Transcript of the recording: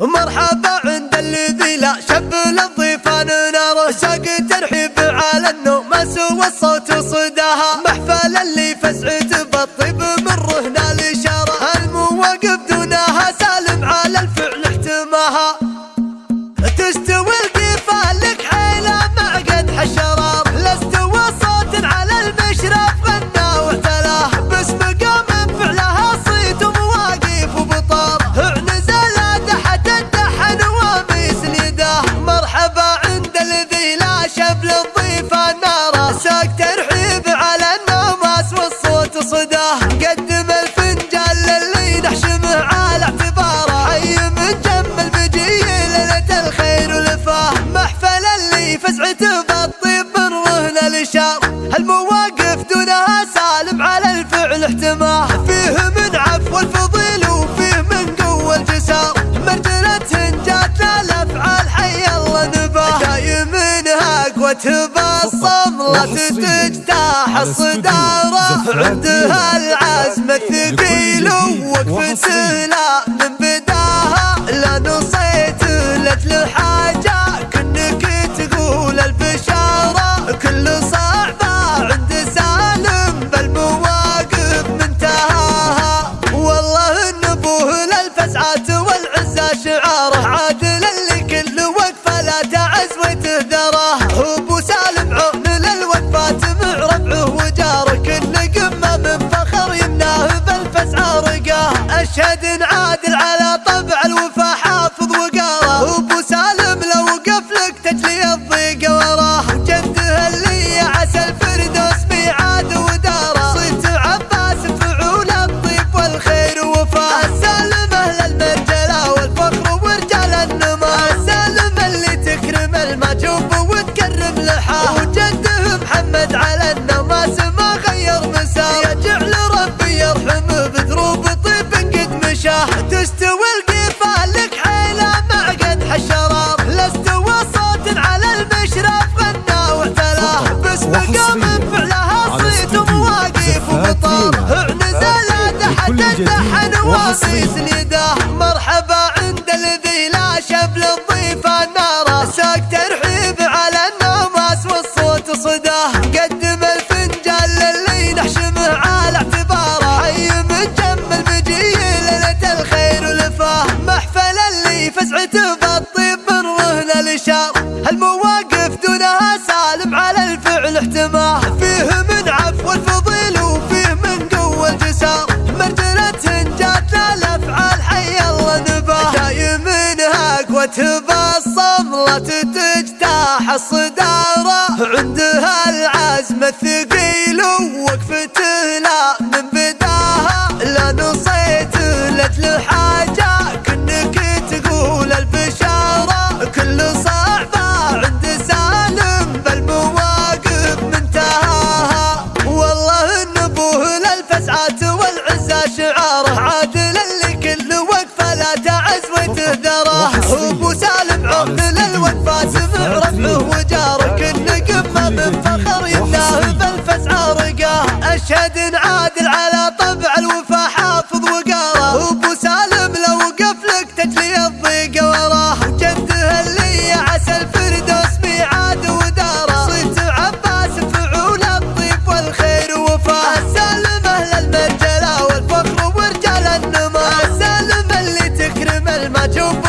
مرحبا عند الذي لا شب للضيفان نار ساق ترحيب على النوم ما سوى الصوت صداها محفل اللي فزعي وده قدم الفنجان للي نحشمه على اعتباره أي من جم بجي ليلة الخير ولفاه محفل اللي فزعته بالطيب من رهن الاشار هالمواقف دونها سالم على الفعل احتماه فيه من عفو الفضيل وفيه من قوة الجسار مرجلة جات الافعال حي الله نباه دايم منها قوة باص مرت تجتاح الصدارة. عندها العزم الثقيل ووقفت لا من بداها. لا نصيت لأجل حاجة كنك تقول البشارة. كل صعبة عند سالم بالمواقف منتهاها. والله النبوة للفزعات انتشار هالمواقف دونها سالم على الفعل احتمال. فيه من عفو الفضيل وفيه من قوة الجسار مرجلة جات الافعال حي الله نباه جاي منها قوته بالصملة تجتاح الصدارة. عندها العزم الثقيل you